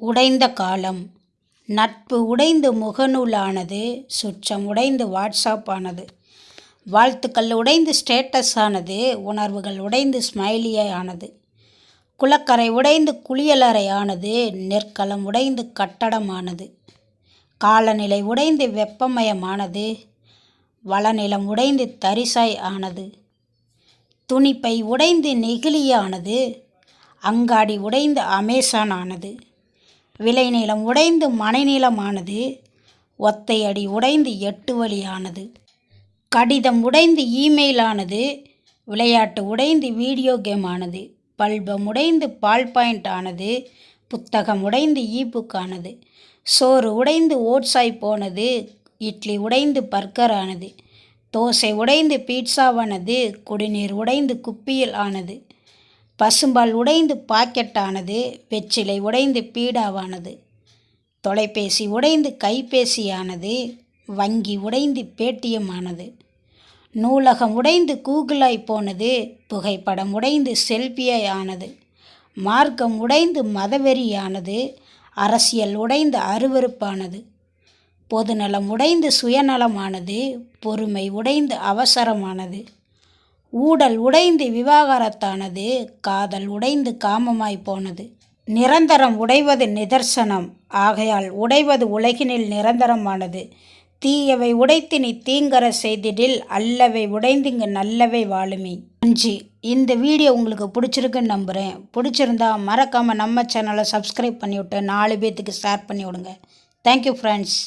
உடைந்த காலம். நட்பு உடைந்து முகநூலானது சுற்றம் உடைந்து வாட்ஸ்அப் ஆனது வாழ்த்துக்கள் உடைந்து ஸ்டேட்டஸ் ஆனது உணர்வுகள் உடைந்து ஸ்மைலியை ஆனது குளக்கரை உடைந்து குளியலறை ஆனது நெற்களம் உடைந்து கட்டடமானது. காலநிலை உடைந்து வெப்பமயமானது வளநிலம் உடைந்து தரிசாய் ஆனது. துணிப்பை உடைந்து நெகிழியானது அங்காடி உடைந்து அமேசான் ஆனது விளைநிலம் உடைந்து மனைநிலமானது ஒத்தையடி உடைந்து எட்டு வழியானது. கடிதம் உடைந்து இமெயில் ஆனது விளையாட்டு உடைந்து வீடியோ கேம் ஆனது. பல்பம் உடைந்து பால் பாயிண்ட் ஆனது புத்தகம் உடைந்து ஈபுக் ஆனது. சோறு உடைந்து ஓட்ஸாய் போனது இட்லி உடைந்து பர்கர் ஆனது. தோசை உடைந்து பீட்சாவானது குடிநீர் உடைந்து குப்பியில் ஆனது. பசும்பால் உடைந்து பாக்கெட் ஆனது வெற்றிலை உடைந்து பீடாவானது தொலைபேசி உடைந்து கைபேசியானது வங்கி உடைந்து பேடிஎம் ஆனது நூலகம் உடைந்து கூகுளாய் போனது புகைப்படம் உடைந்து செல்ஃபியாய் ஆனது மார்க்கம் உடைந்து மதவெறியானது அரசியல் உடைந்து அருவருப்பானது பொதுநலம் உடைந்து சுயநலமானது பொறுமை உடைந்து அவசரமானது. ஊடல் உடைந்து விவாகரத்தானது காதல் உடைந்து காமமாய் போனது. நிரந்தரம் உடைவது நிதர்சனம் ஆகையால் உடைவது உலகினில் நிரந்தரமானது. தீயவை உடைத்து நீ தீங்கர செய்திடில் அல்லவை உடைந்துங்க நல்லவை வாழுமே. நன்றி இந்த வீடியோ உங்களுக்கு பிடிச்சிருக்குன்னு நம்புகிறேன் பிடிச்சிருந்தா மறக்காமல் நம்ம சேனலை சப்ஸ்கிரைப் பண்ணிவிட்டு நாலு பேர்த்துக்கு ஷேர் பண்ணி விடுங்க தேங்க்யூ ஃப்ரெண்ட்ஸ்